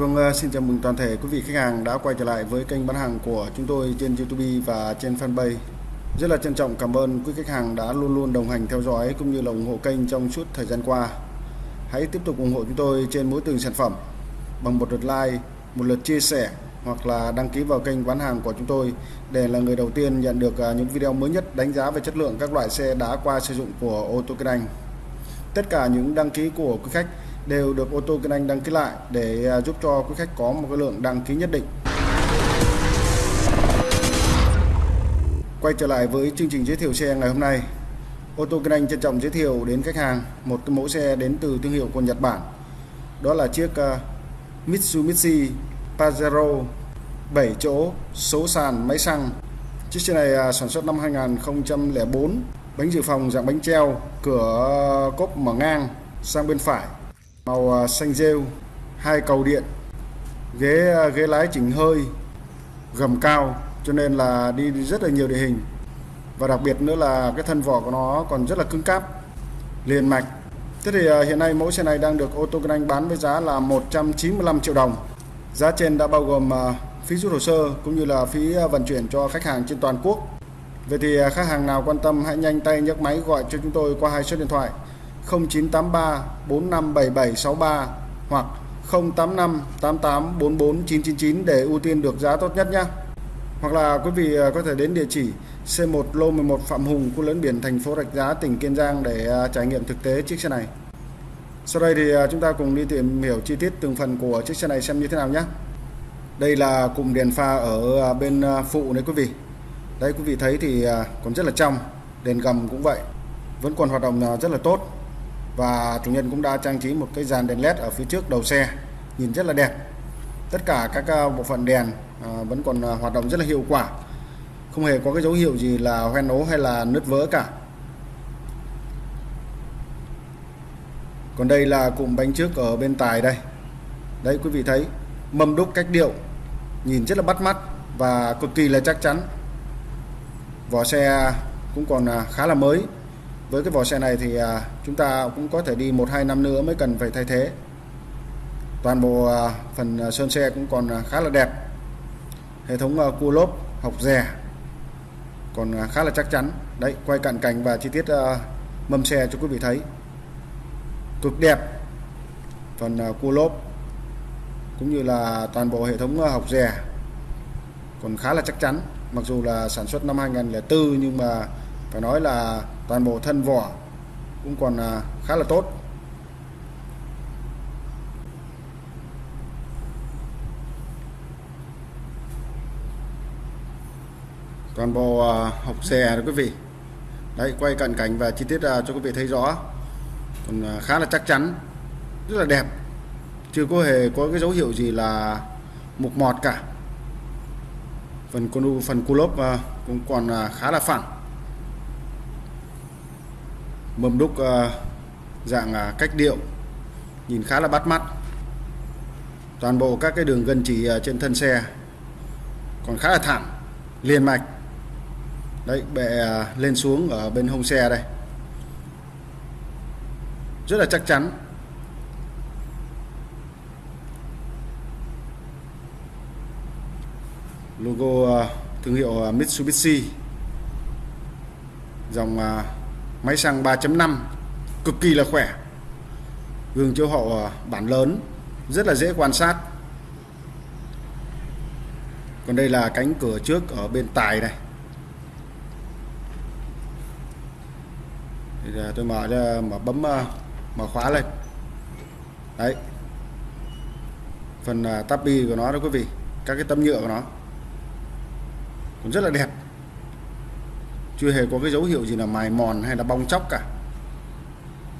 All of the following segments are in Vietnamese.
Vâng, ờ, xin chào mừng toàn thể quý vị khách hàng đã quay trở lại với kênh bán hàng của chúng tôi trên YouTube và trên fanpage. Rất là trân trọng cảm ơn quý khách hàng đã luôn luôn đồng hành theo dõi cũng như là ủng hộ kênh trong suốt thời gian qua. Hãy tiếp tục ủng hộ chúng tôi trên mỗi từng sản phẩm bằng một lượt like, một lượt chia sẻ hoặc là đăng ký vào kênh bán hàng của chúng tôi để là người đầu tiên nhận được ờ, những video mới nhất đánh giá về chất lượng các loại xe đã qua sử dụng của ô tô Kinh Anh. Tất cả những đăng ký của quý khách đều được ô tô Kinh Anh đăng ký lại để à, giúp cho quý khách có một cái lượng đăng ký nhất định. Quay trở lại với chương trình giới thiệu xe ngày hôm nay. Ô tô Kinh Anh trân trọng giới thiệu đến khách hàng một cái mẫu xe đến từ thương hiệu của Nhật Bản. Đó là chiếc à, Mitsubishi Pajero 7 chỗ số sàn máy xăng. Chiếc xe này à, sản xuất năm 2004, bánh dự phòng dạng bánh treo, cửa cốp mở ngang sang bên phải màu à, xanh rêu, hai cầu điện, ghế à, ghế lái chỉnh hơi, gầm cao, cho nên là đi rất là nhiều địa hình. Và đặc biệt nữa là cái thân vỏ của nó còn rất là cứng cáp, liền mạch. Thế thì à, hiện nay mẫu xe này đang được ô tô kinh anh bán với giá là 195 triệu đồng. Giá trên đã bao gồm phí rút hồ sơ cũng như là phí vận chuyển cho khách hàng trên toàn quốc. Vậy thì khách hàng nào quan tâm hãy nhanh tay nhấc máy gọi cho chúng tôi qua hai số điện thoại. 0983 457763 hoặc 085 88 44 999 để ưu tiên được giá tốt nhất nhé. Hoặc là quý vị à, có thể đến địa chỉ C1 Lô 11 Phạm Hùng, khu lớn biển thành phố Rạch Giá, tỉnh Kiên Giang để à, trải nghiệm thực tế chiếc xe này. Sau đây thì à, chúng ta cùng đi tìm hiểu chi tiết từng phần của chiếc xe này xem như thế nào nhé. Đây là cụm đèn pha ở bên phụ đấy quý vị. Đấy quý vị thấy thì còn rất là trong, đèn gầm cũng vậy, vẫn còn hoạt động rất là tốt và chủ nhân cũng đã trang trí một cái dàn đèn led ở phía trước đầu xe, nhìn rất là đẹp. Tất cả các à, bộ phận đèn à, vẫn còn à, hoạt động rất là hiệu quả. Không hề có cái dấu hiệu gì là hoen ố hay là nứt vỡ cả. Còn đây là cụm bánh trước ở bên tài đây. Đấy, quý vị thấy, mâm đúc cách điệu, nhìn rất là bắt mắt và cực kỳ là chắc chắn. Vỏ xe cũng còn khá là mới với cái vỏ xe này thì à, chúng ta cũng có thể đi một hai năm nữa mới cần phải thay thế. Toàn bộ à, phần à, sơn xe cũng còn à, khá là đẹp. Hệ thống à, cua lốp học rè còn à, khá là chắc chắn. Đấy quay cận cảnh và chi tiết mâm xe cho quý vị thấy. Cực đẹp. Phần cua lốp cũng như là toàn bộ hệ thống học rè còn khá là chắc chắn. Mặc dù là sản xuất năm 2004 nhưng mà phải nói là toàn bộ thân vỏ cũng còn à, khá là tốt. Toàn bộ à, hộp hộc xe đó quý vị. Đấy, quay cận cảnh và chi tiết à, cho quý vị thấy rõ. Còn khá là chắc chắn, rất là đẹp. Chưa có hề có cái dấu hiệu gì là mục mọt cả. Phần con phần cu lốp cũng còn khá là phẳng mâm đúc ờ, dạng ờ, cách điệu, nhìn khá là bắt mắt. Toàn bộ các cái đường gân chỉ ờ, trên thân xe còn khá là thẳng, liền mạch. Đấy, bệ lên xuống ở bên hông xe đây. Rất là chắc chắn. Logo thương hiệu Mitsubishi. Dòng máy xăng 3.5 cực kỳ là khỏe. Gương chiếu hậu ờ, bản lớn, rất là dễ quan sát. Còn đây là cánh cửa trước ở bên tài này. Thì ờ, tôi mở ra, mở bấm ờ, mở khóa lên. Đấy. Phần tapi tabi của nó đó quý vị, các cái tấm nhựa của nó. Cũng rất là đẹp chưa hề có cái dấu hiệu gì là mài mòn hay là bong chóc cả.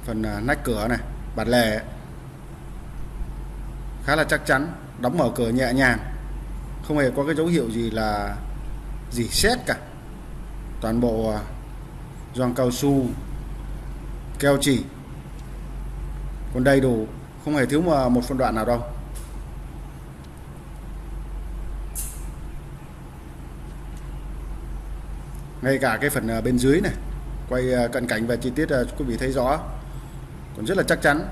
Phần à, nách cửa này bạt lề. Khá là chắc chắn đóng mở cửa nhẹ nhàng. Không hề có cái dấu hiệu gì là gì xét cả. Toàn bộ à, gioăng cao su keo chỉ. Còn đầy đủ không hề thiếu một phân đoạn nào đâu. Ngay cả cái phần à, bên dưới này quay à, cận cảnh và chi tiết à, quý vị thấy rõ còn rất là chắc chắn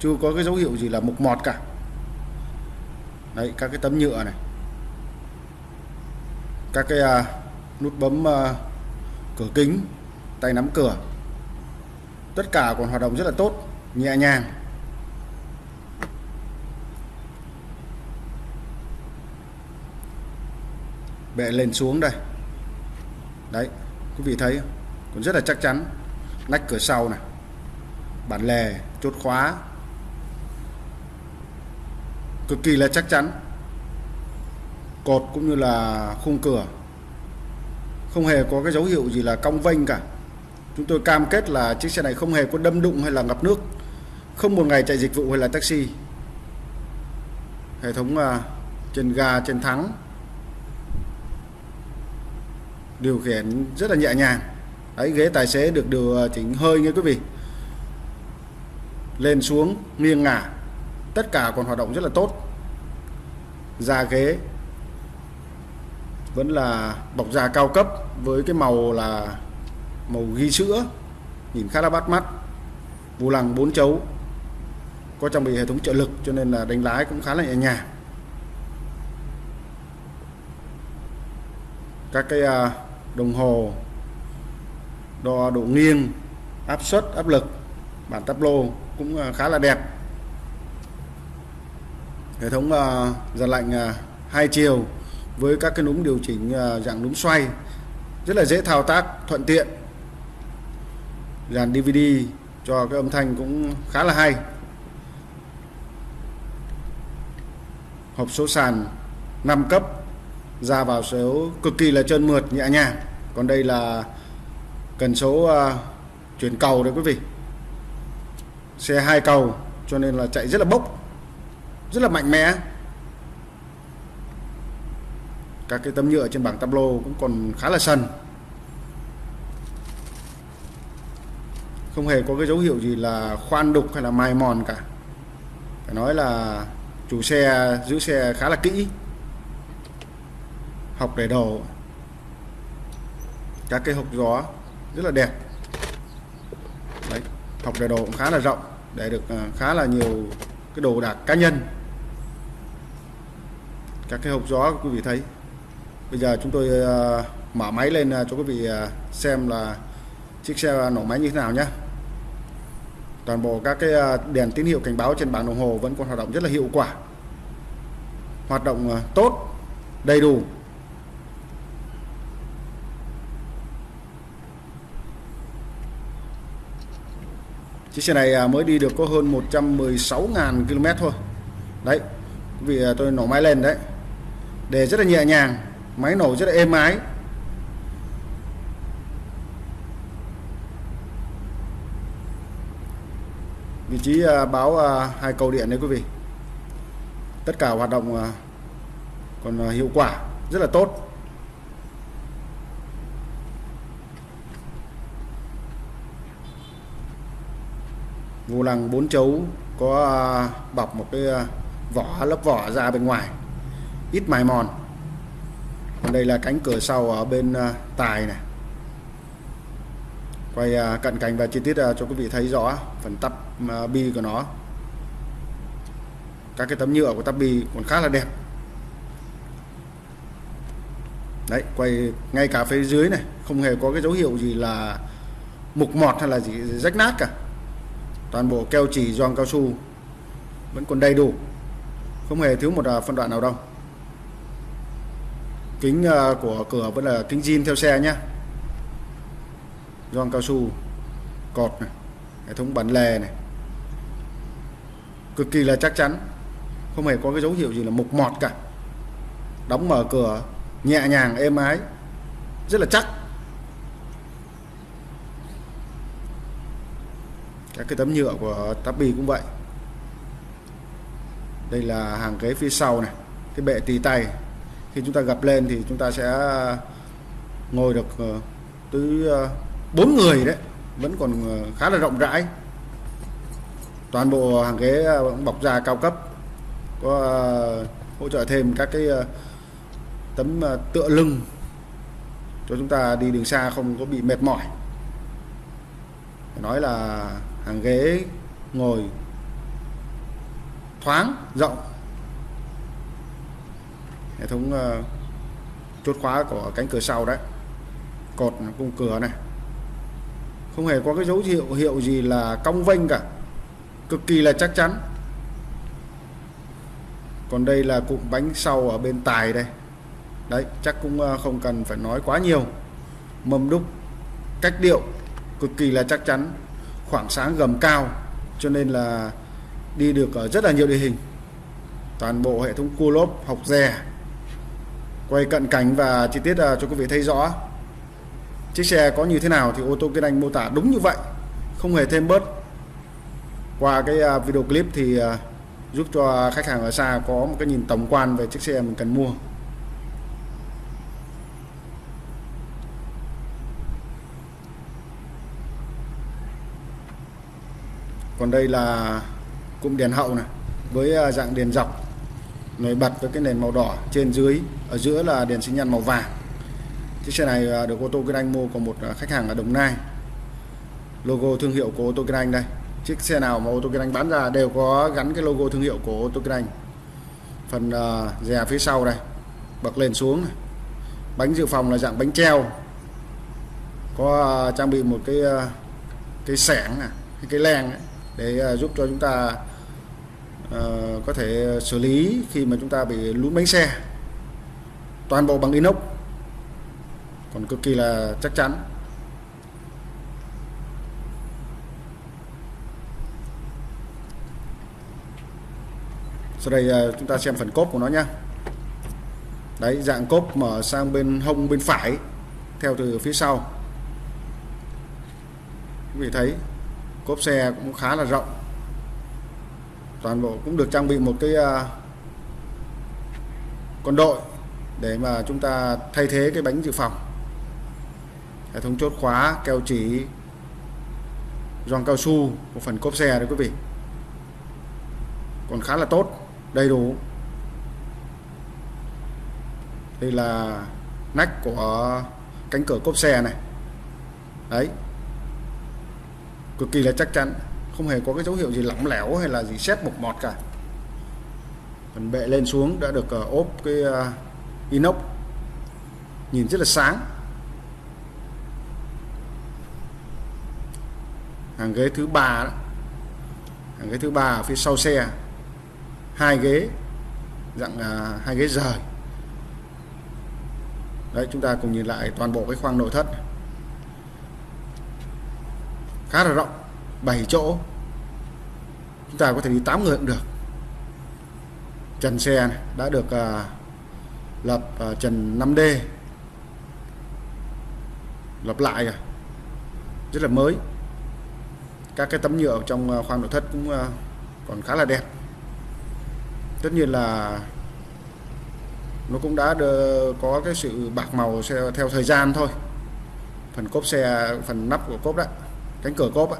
chưa có cái dấu hiệu gì là mục mọt cả. Đấy các cái tấm nhựa này các cái uh, nút bấm uh, cửa kính tay nắm cửa tất cả còn hoạt động rất là tốt nhẹ nhàng. Bệ lên xuống đây đấy, quý vị thấy còn rất là chắc chắn. Nách cửa sau này. Bản lề, chốt khóa. Cực kỳ là chắc chắn. Cột cũng như là khung cửa. Không hề có cái dấu hiệu gì là cong vênh cả. Chúng tôi cam kết là chiếc xe này không hề có đâm đụng hay là ngập nước. Không một ngày chạy dịch vụ hay là taxi. Hệ thống à, trên ga, trên thắng điều khiển rất là nhẹ nhàng. Đấy ghế tài xế được điều ờ, chỉnh hơi nha quý vị. Lên xuống nghiêng ngả. Tất cả còn hoạt động rất là tốt. Da ghế vẫn là bọc da cao cấp với cái màu là màu ghi sữa nhìn khá là bắt mắt. Vô lăng bốn chấu có trang bị hệ thống trợ lực cho nên là đánh lái cũng khá là nhẹ nhàng. Các cái uh, đồng hồ, đo độ nghiêng, áp suất, áp lực, bản táp lô cũng à, khá là đẹp. Hệ thống à, dàn lạnh à, hai chiều với các cái núm điều chỉnh dạng núm xoay rất là dễ thao tác, thuận tiện. Dàn DVD cho cái âm thanh cũng khá là hay. Hộp số sàn 5 cấp ra vào số cực kỳ là trơn mượt nhẹ nhàng. Còn đây là cần số uh, chuyển cầu đấy quý vị. Xe hai cầu cho nên là chạy rất là bốc rất là mạnh mẽ. Các cái tấm nhựa trên bảng tablo cũng còn khá là sần. Không hề có cái dấu hiệu gì là khoan đục hay là mài mòn cả. Phải nói là chủ xe giữ xe khá là kỹ học để đồ các cái hộp gió rất là đẹp. Đấy, học để đồ cũng khá là rộng để được à, khá là nhiều cái đồ đạc cá nhân. Các cái hộp gió quý vị thấy. Bây giờ chúng tôi à, mở máy lên à, cho quý vị xem là chiếc xe nổ máy như thế nào nhé toàn bộ các cái đèn tín hiệu cảnh báo trên bảng đồng hồ vẫn còn hoạt động rất là hiệu quả. Hoạt động tốt đầy đủ. Chiếc xe này à, mới đi được có hơn 116.000 km thôi. Đấy vì à, tôi nổ máy lên đấy. Để rất là nhẹ nhàng, máy nổ rất là êm ái. Vị trí à, báo hai cầu điện đấy quý vị. Tất cả hoạt động còn hiệu quả rất là tốt. Vô lăng bốn chấu có à, bọc một cái à, vỏ, lớp vỏ ra bên ngoài. Ít mài mòn. Còn đây là cánh cửa sau ở bên à, tài này. Quay cận cảnh và chi tiết cho quý vị thấy rõ phần tắp bi của nó. Các cái tấm nhựa của tắp bi còn khá là đẹp. Đấy, quay ngay cả phía dưới này, không hề có cái dấu hiệu gì là mục mọt hay là gì, rách nát cả toàn bộ keo chỉ gioăng cao su vẫn còn đầy đủ. Không hề thiếu một à, phân đoạn nào đâu. Kính à, của cửa vẫn là kính zin theo xe nhé. Gioăng cao su cột này, hệ thống bản lề này. Cực kỳ là chắc chắn, không hề có cái dấu hiệu gì là mục mọt cả. Đóng mở cửa nhẹ nhàng, êm ái, rất là chắc. Các cái tấm nhựa của Tappy cũng vậy. Đây là hàng ghế phía sau này, cái bệ tì tay. Khi chúng ta gập lên thì chúng ta sẽ ờ, ngồi được ờ, tới ờ, bốn người đấy. Vẫn còn khá là rộng rãi. Toàn bộ hàng ghế bọc da cao cấp. Có hỗ trợ thêm các cái tấm tựa lưng cho chúng ta đi đường xa không có bị mệt mỏi. Nói là hàng ghế ngồi thoáng rộng. Hệ thống uh, chốt khóa của cánh cửa sau đấy cột cung cửa này. Không hề có cái dấu hiệu hiệu gì là cong vênh cả cực kỳ là chắc chắn. Còn đây là cụm bánh sau ở bên tài đây. Đấy chắc cũng ờ, không cần phải nói quá nhiều. Mâm đúc cách điệu cực kỳ là chắc chắn khoảng sáng gầm cao, cho nên là đi được ở rất là nhiều địa hình. Toàn bộ hệ thống cua lốp, học rè, quay cận cảnh và chi tiết à, cho quý vị thấy rõ. Chiếc xe có như thế nào thì ô tô Kiên Anh mô tả đúng như vậy, không hề thêm bớt. Qua cái à, video clip thì à, giúp cho khách hàng ở xa có một cái nhìn tổng quan về chiếc xe mình cần mua. Còn đây là cụm đèn hậu này với à, dạng đèn dọc nổi bật với cái nền màu đỏ trên dưới ở giữa là đèn sinh nhan màu vàng. Chiếc xe này à, được ô tô Kinh Anh mua của một à, khách hàng ở Đồng Nai. Logo thương hiệu của ô tô Kinh Anh đây. Chiếc xe nào mà ô tô Kinh Anh bán ra đều có gắn cái logo thương hiệu của ô tô Kinh Anh. Phần uh, dè phía sau đây bật lên xuống này. bánh dự phòng là dạng bánh treo. Có trang bị một cái cái sẻng này cái len ấy để ờ, giúp cho chúng ta ờ, có thể xử lý khi mà chúng ta bị lún bánh xe. Toàn bộ bằng inox. Còn cực kỳ là chắc chắn. Sau đây ờ, chúng ta xem phần cốp của nó nhé đấy, dạng cốp mở sang bên hông bên phải, theo từ phía sau. Quý vị thấy cốp xe cũng khá là rộng. Toàn bộ cũng được trang bị một cái à, con đội để mà chúng ta thay thế cái bánh dự phòng. Hệ thống chốt khóa, keo chỉ, gioăng cao su của phần cốp xe đấy quý vị. Còn khá là tốt, đầy đủ. Đây là nách của cánh cửa cốp xe này. Đấy cực kỳ là chắc chắn không hề có cái dấu hiệu gì lỏng lẻo hay là gì xét mục mọt cả. Phần bệ lên xuống đã được uh, ốp cái uh, inox nhìn rất là sáng. Hàng ghế thứ ba hàng ghế thứ ba ở phía sau xe hai ghế dạng uh, hai ghế rời. Đấy chúng ta cùng nhìn lại toàn bộ cái khoang nội thất khá là rộng 7 chỗ. Chúng ta có thể đi 8 người cũng được. Trần xe này đã được à, lập à, trần 5D lập lại rồi. Rất là mới. Các cái tấm nhựa trong à, khoang nội thất cũng à, còn khá là đẹp. Tất nhiên là nó cũng đã có cái sự bạc màu theo thời gian thôi. Phần cốp xe phần nắp của cốp đó cánh cửa cốp á.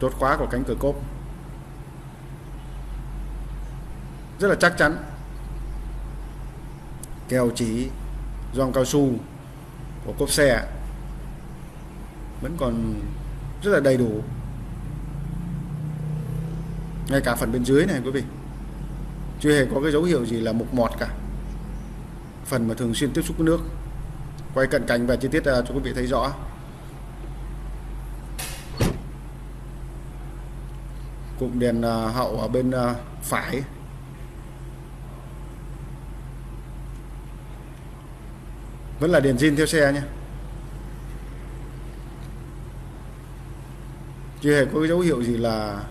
Chốt khóa của cánh cửa cốp. Rất là chắc chắn. Keo chỉ, gioăng cao su của cốp xe vẫn còn rất là đầy đủ. Ngay cả phần bên dưới này quý vị. Chưa hề có cái dấu hiệu gì là mục mọt cả. Phần mà thường xuyên tiếp xúc với nước quay cận cảnh và chi tiết à, cho quý vị thấy rõ. Cụm đèn à, hậu ở bên à, phải. Vẫn là đèn zin theo xe nhé. Chưa hề có cái dấu hiệu gì là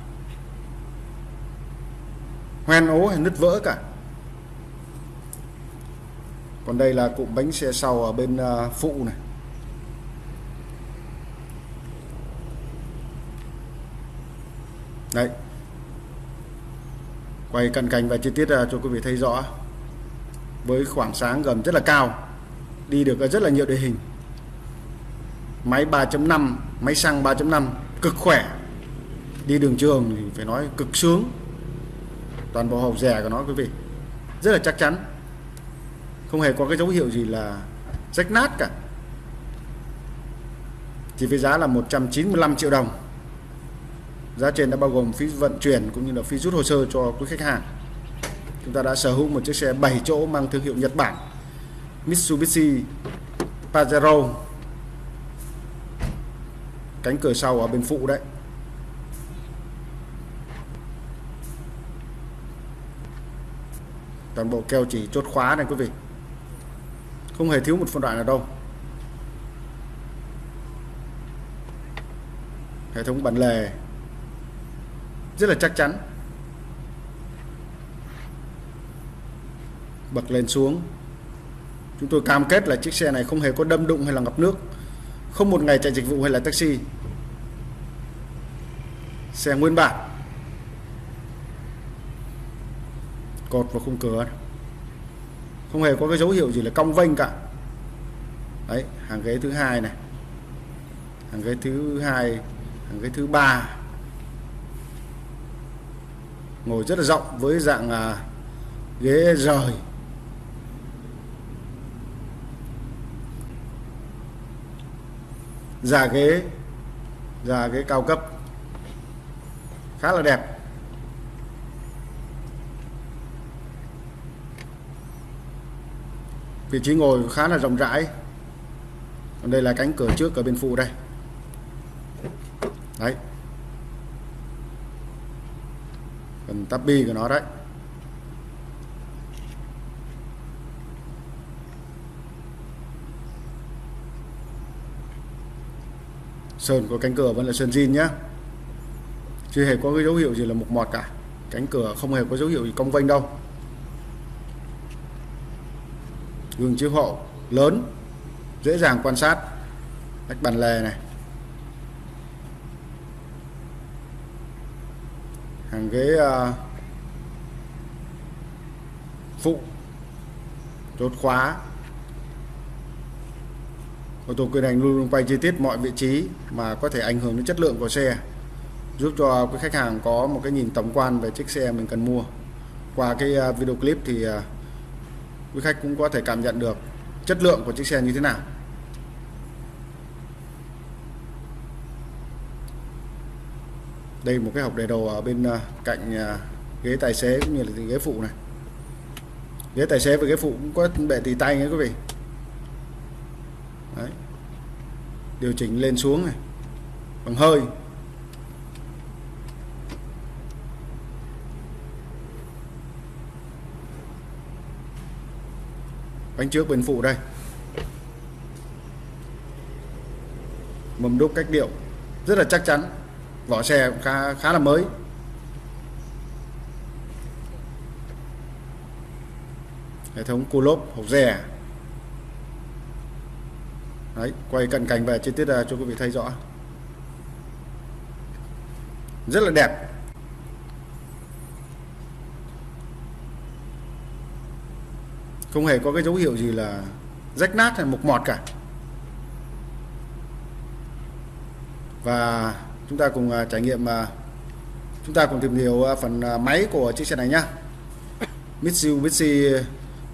hoen ố hay nứt vỡ cả còn đây là cụm bánh xe sau ở bên à, phụ này. Đấy. Quay cận cảnh và chi tiết à, cho quý vị thấy rõ. Với khoảng sáng gầm rất là cao, đi được rất là nhiều địa hình. Máy 3.5 máy xăng 3.5 cực khỏe. Đi đường trường thì phải nói cực sướng. Toàn bộ hộp rẻ của nó, quý vị. Rất là chắc chắn không hề có cái dấu hiệu gì là rách nát cả. Chỉ với giá là 195 triệu đồng. Giá trên đã bao gồm phí vận chuyển cũng như là phí rút hồ sơ cho quý khách hàng. Chúng ta đã sở hữu một chiếc xe 7 chỗ mang thương hiệu Nhật Bản, Mitsubishi Pajero. Cánh cửa sau ở bên phụ đấy. Toàn bộ keo chỉ chốt khóa này, quý vị không hề thiếu một phân đoạn nào đâu. Hệ thống bản lề. Rất là chắc chắn. Bật lên xuống. Chúng tôi cam kết là chiếc xe này không hề có đâm đụng hay là ngập nước. Không một ngày chạy dịch vụ hay là taxi. Xe nguyên bản. Cột và khung cửa không hề có cái dấu hiệu gì là cong vênh cả. Đấy hàng ghế thứ hai này. Hàng ghế thứ hai hàng ghế thứ ba. Ngồi rất là rộng với dạng à, ghế rời. Giả ghế giả ghế cao cấp. Khá là đẹp. Vị trí ngồi khá là rộng rãi. Còn đây là cánh cửa trước ở bên phụ đây. Đấy. Phần tắp bi của nó đấy. Sơn của cánh cửa vẫn là sơn zin nhá. Chưa hề có cái dấu hiệu gì là mục mọt cả. Cánh cửa không hề có dấu hiệu gì cong vênh đâu. Gương chiếu hậu lớn dễ dàng quan sát. Cách bàn lề này. Hàng ghế uh, phụ chốt khóa. Ô tô quyền hành luôn luôn quay chi tiết mọi vị trí mà có thể ảnh hưởng đến chất lượng của xe giúp cho quý khách hàng có một cái nhìn tổng quan về chiếc xe mình cần mua. Qua cái ờ, video clip thì ờ, quý khách cũng có thể cảm nhận được chất lượng của chiếc xe như thế nào. Đây một cái hộp để đồ ở bên ờ, cạnh ờ, ghế tài xế cũng như là ghế phụ này. Ghế tài xế và ghế phụ cũng có bệ tì tay nha quý vị. Đấy. điều chỉnh lên xuống này. Bằng hơi. Bánh trước bên phụ đây. Mâm đúc cách điệu, rất là chắc chắn. Vỏ xe cũng khá khá là mới. Hệ thống cua lốp hộp rè đấy, quay cận cảnh về chi tiết cho quý vị thấy rõ. Rất là đẹp. Không hề có cái dấu hiệu gì là rách nát hay mục mọt cả. Và chúng ta cùng à, trải nghiệm à, chúng ta cùng tìm hiểu à, phần máy của chiếc xe này nhé Mitsubishi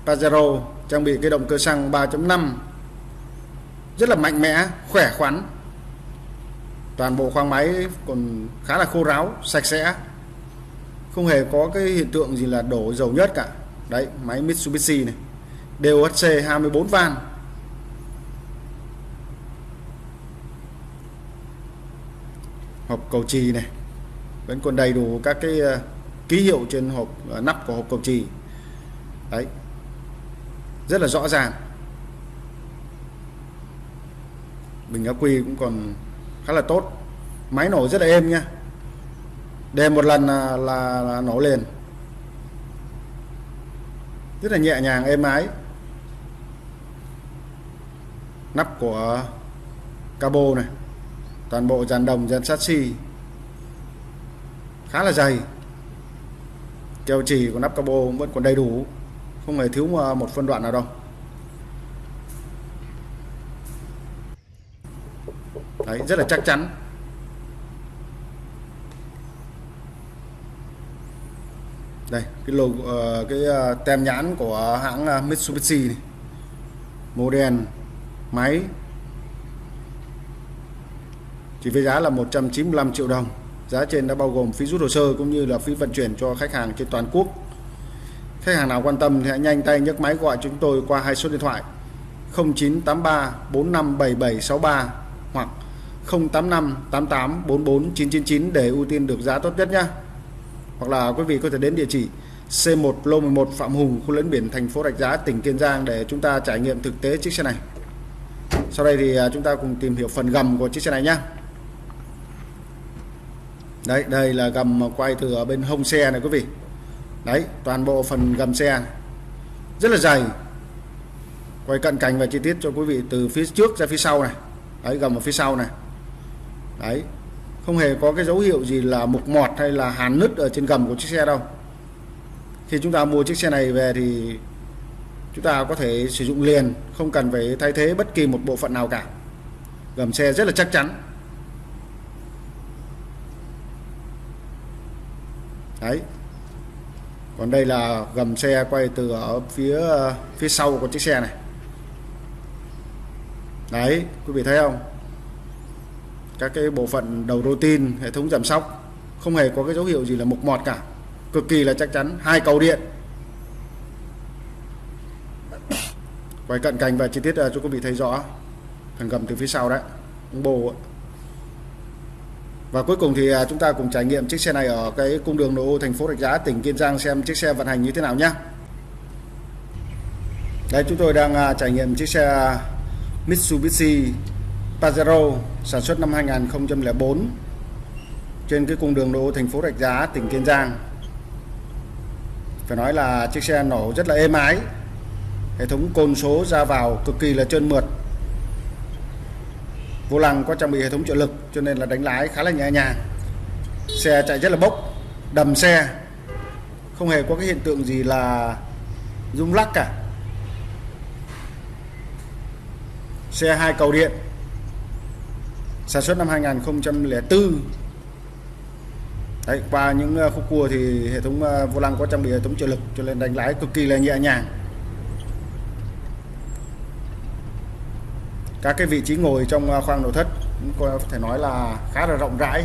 Pajero, trang bị cái động cơ xăng 3.5 rất là mạnh mẽ, khỏe khoắn. Toàn bộ khoang máy còn khá là khô ráo, sạch sẽ. Không hề có cái hiện tượng gì là đổ dầu nhất cả. Đấy, máy Mitsubishi này. DOHC 24 van hộp cầu trì này vẫn còn đầy đủ các cái ờ, ký hiệu trên hộp ờ, nắp của hộp cầu trì. Đấy. Rất là rõ ràng. Bình ắc quy cũng còn khá là tốt. Máy nổ rất là êm nha. Đề một lần là, là, là nổ liền. Rất là nhẹ nhàng êm ái nắp của cabo này. Toàn bộ dàn đồng dàn sắt xi khá là dày. Keo chỉ của nắp cabo vẫn còn đầy đủ không hề thiếu một phân đoạn nào đâu. Đấy, rất là chắc chắn. Đây cái logo ờ, cái ờ, tem nhãn của hãng ờ, Mitsubishi này. model máy chỉ với giá là 195 triệu đồng giá trên đã bao gồm phí rút hồ sơ cũng như là phí vận chuyển cho khách hàng trên toàn quốc khách hàng nào quan tâm thì hãy nhanh tay nhấc máy gọi chúng tôi qua hai số điện thoại 0983 457763 hoặc 085 88 44 999 để ưu tiên được giá tốt nhất nhé. Hoặc là quý vị có thể đến địa chỉ C1 Lô 11 Phạm Hùng, khu lớn biển thành phố Rạch Giá, tỉnh Kiên Giang để chúng ta trải nghiệm thực tế chiếc xe này. Sau đây thì à, chúng ta cùng tìm hiểu phần gầm của chiếc xe này nhé. Đấy, đây là gầm quay từ ở bên hông xe này quý vị. Đấy, toàn bộ phần gầm xe rất là dày. Quay cận cảnh và chi tiết cho quý vị từ phía trước ra phía sau này. Đấy, gầm ở phía sau này. Đấy, không hề có cái dấu hiệu gì là mục mọt hay là hàn nứt ở trên gầm của chiếc xe đâu khi chúng ta mua chiếc xe này về thì chúng ta có thể sử dụng liền, không cần phải thay thế bất kỳ một bộ phận nào cả. Gầm xe rất là chắc chắn. Đấy. Còn đây là gầm xe quay từ ở phía phía sau của chiếc xe này. Đấy, quý vị thấy không? Các cái bộ phận đầu rô tin, hệ thống giảm sóc, không hề có cái dấu hiệu gì là mục mọt cả. Cực kỳ là chắc chắn, hai cầu điện. Quay cận cảnh và chi tiết ờ, cho quý vị thấy rõ. Phần gầm từ phía sau đấy bồ và cuối cùng thì à, chúng ta cùng trải nghiệm chiếc xe này ở cái cung đường nội ô thành phố Rạch Giá, tỉnh Kiên Giang xem chiếc xe vận hành như thế nào nhé đây, chúng tôi đang à, trải nghiệm chiếc xe à, Mitsubishi Pajero sản xuất năm 2004 trên cái cung đường nội ô thành phố Rạch Giá, tỉnh Kiên Giang. Phải nói là chiếc xe nổ rất là êm ái hệ thống côn số ra vào cực kỳ là trơn mượt. Vô lăng có trang bị hệ thống trợ lực cho nên là đánh lái khá là nhẹ nhàng. Xe chạy rất là bốc đầm xe. Không hề có cái hiện tượng gì là rung lắc cả. Xe hai cầu điện. Sản xuất năm 2004 Đấy, qua những ờ, khúc cua thì hệ thống ờ, vô lăng có trang bị hệ thống trợ lực cho nên đánh lái cực kỳ là nhẹ nhàng. Các cái vị trí ngồi trong à, khoang nội thất, có thể nói là khá là rộng rãi.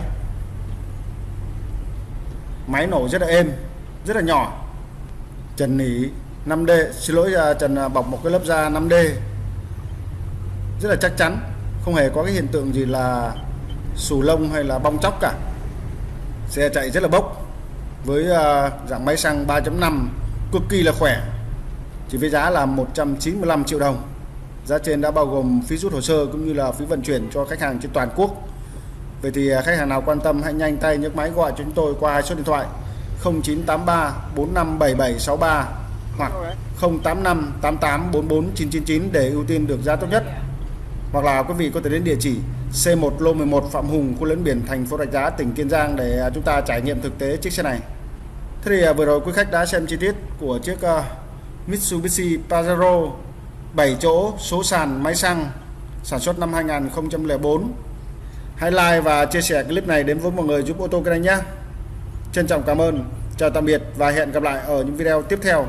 Máy nổ rất là êm, rất là nhỏ. Trần nỉ 5D xin lỗi à, trần à, bọc một cái lớp da 5D rất là chắc chắn, không hề có cái hiện tượng gì là xù lông hay là bong chóc cả. Xe chạy rất là bốc, với dạng máy xăng 3.5 cực kỳ là khỏe, chỉ với giá là 195 triệu đồng giá trên đã bao gồm phí rút hồ sơ cũng như là phí vận chuyển cho khách hàng trên toàn quốc Vậy thì à, khách hàng nào quan tâm hãy nhanh tay nhấc máy gọi chúng tôi qua số điện thoại 0983 457763 hoặc 085 88 44 999 để ưu tiên được giá tốt nhất hoặc là quý vị có thể đến địa chỉ C1 lô 11 Phạm Hùng, khu Lấn, biển thành phố Rạch Giá, tỉnh Kiên Giang để à, chúng ta trải nghiệm thực tế chiếc xe này. Thế thì à, vừa rồi quý khách đã xem chi tiết của chiếc Mitsubishi Pajero 7 chỗ số sàn máy xăng sản xuất năm 2004. Hãy like và chia sẻ clip này đến với mọi người giúp ô tô kênh nhé. Trân trọng cảm ơn. Chào tạm biệt và hẹn gặp lại ở những video tiếp theo.